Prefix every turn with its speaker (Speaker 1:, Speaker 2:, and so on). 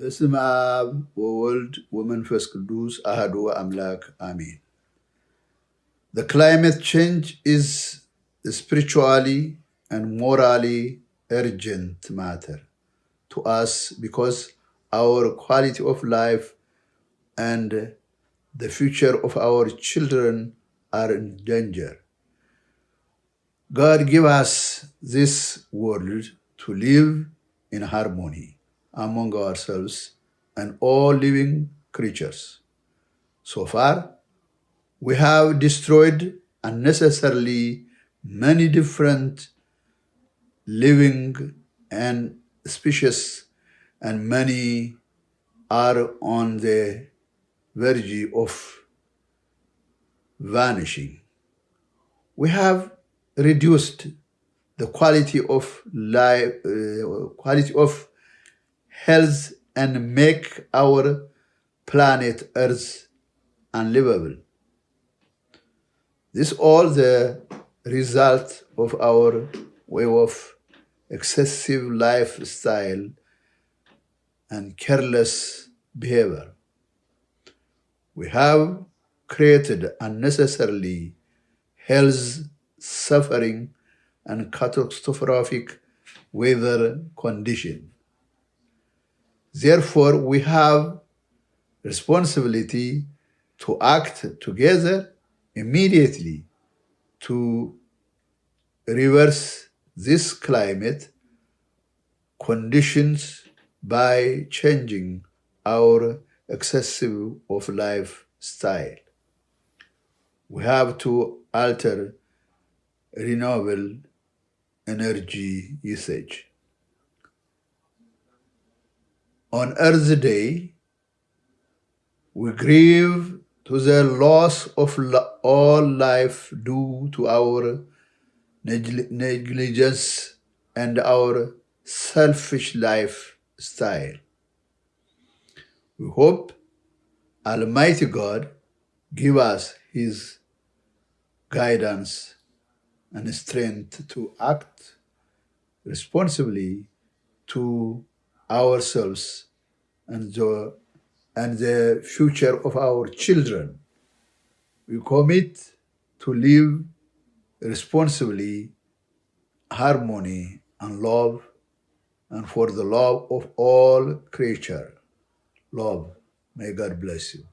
Speaker 1: በስም አብ ወወልድ ወመንፈስ ቅዱስ አህዱ አምላክ አሜን። The climate change is spiritually and morally urgent matter to us because our quality of life and the future of our children are in danger. God give us this world to live in harmony among ourselves and all living creatures. So far, we have destroyed unnecessarily many different living and species and many are on the verge of vanishing. We have reduced the quality of life, uh, quality of health, and make our planet Earth unlivable. This all the result of our way of excessive lifestyle and careless behavior. We have created unnecessarily health suffering and catastrophic weather condition. Therefore, we have responsibility to act together immediately to reverse this climate conditions by changing our excessive of lifestyle. We have to alter renewable energy usage. On Earth Day, we grieve to the loss of all life due to our negligence and our selfish lifestyle. We hope Almighty God give us His guidance and strength to act responsibly to ourselves and the, and the future of our children. We commit to live responsibly, harmony and love, and for the love of all creature. Love. May God bless you.